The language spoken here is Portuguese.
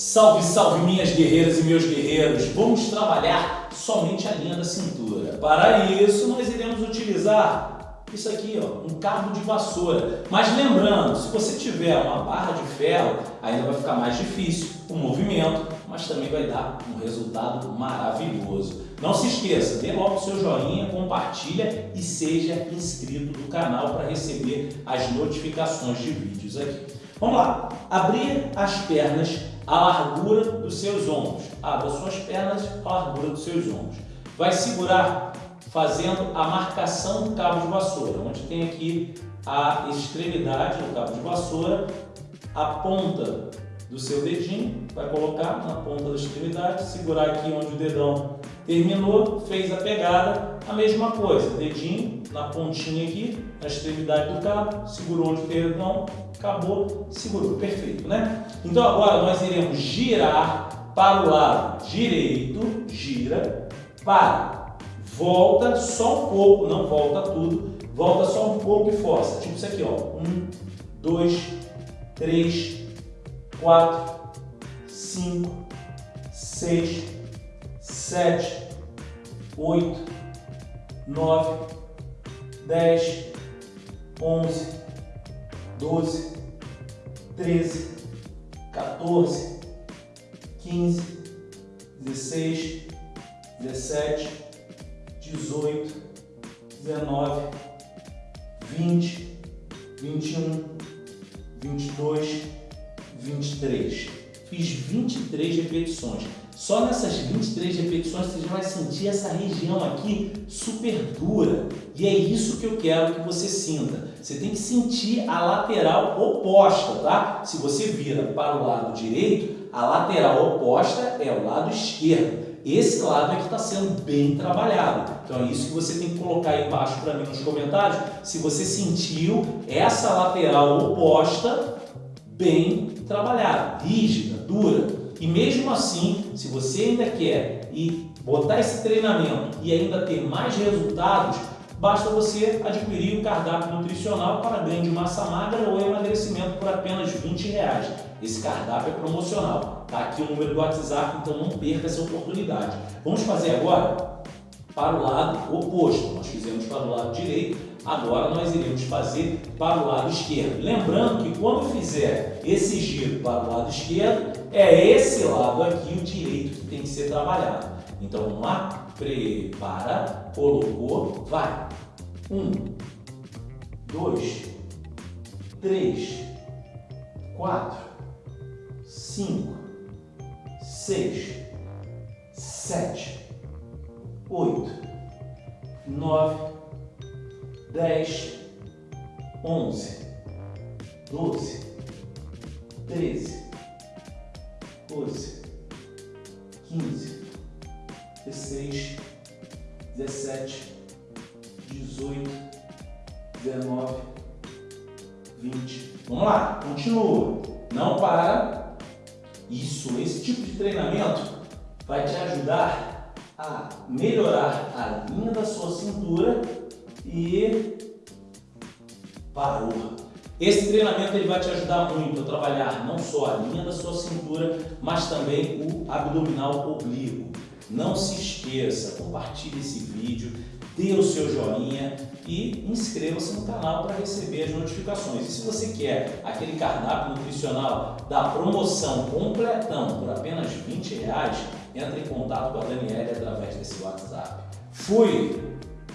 Salve, salve minhas guerreiras e meus guerreiros! Vamos trabalhar somente a linha da cintura. Para isso, nós iremos utilizar isso aqui, ó, um cabo de vassoura. Mas lembrando, se você tiver uma barra de ferro, ainda vai ficar mais difícil o movimento, mas também vai dar um resultado maravilhoso. Não se esqueça, dê logo o seu joinha, compartilha e seja inscrito no canal para receber as notificações de vídeos aqui. Vamos lá, abrir as pernas à largura dos seus ombros. Abra suas pernas à largura dos seus ombros. Vai segurar fazendo a marcação do cabo de vassoura, onde tem aqui a extremidade do cabo de vassoura, a ponta do seu dedinho, vai colocar na ponta da extremidade, segurar aqui onde o dedão terminou, fez a pegada, a mesma coisa, dedinho na pontinha aqui, na extremidade do cabo, segurou onde o dedão, acabou, segurou, perfeito, né? Então agora nós iremos girar para o lado direito, gira, para, volta só um pouco, não volta tudo, volta só um pouco e força, tipo isso aqui, ó, um, dois, três, quatro, cinco, seis, sete, oito, nove, dez, onze, doze, treze, 14, 15, 16, 17, 18, 19, 20, 21, 22, 23. Fiz 23 repetições. Só nessas 23 repetições você já vai sentir essa região aqui super dura. E é isso que eu quero que você sinta. Você tem que sentir a lateral oposta, tá? Se você vira para o lado direito, a lateral oposta é o lado esquerdo. Esse lado é que está sendo bem trabalhado. Então é isso que você tem que colocar aí embaixo para mim nos comentários. Se você sentiu essa lateral oposta bem trabalhada, rígida, dura. E mesmo assim, se você ainda quer e botar esse treinamento e ainda ter mais resultados, basta você adquirir o cardápio nutricional para ganho de massa magra ou emagrecimento por apenas 20 reais. Esse cardápio é promocional. Está aqui o número do WhatsApp, então não perca essa oportunidade. Vamos fazer agora para o lado oposto. Nós fizemos para o lado direito, Agora nós iremos fazer para o lado esquerdo. Lembrando que quando fizer esse giro para o lado esquerdo, é esse lado aqui o direito que tem que ser trabalhado. Então vamos lá? Prepara, colocou, vai. Um, dois, três, quatro, cinco, seis, sete, oito, nove, dez, onze, doze, treze, doze, quinze, dezesseis, dezessete, dezoito, dezenove, vinte. Vamos lá, continua. Não para. Isso, esse tipo de treinamento vai te ajudar a melhorar a linha da sua cintura e parou. Esse treinamento ele vai te ajudar muito a trabalhar não só a linha da sua cintura, mas também o abdominal oblíquo. Não se esqueça, compartilhe esse vídeo, dê o seu joinha e inscreva-se no canal para receber as notificações. E se você quer aquele cardápio nutricional da promoção completão por apenas 20 reais, entre em contato com a Daniela através desse WhatsApp. Fui!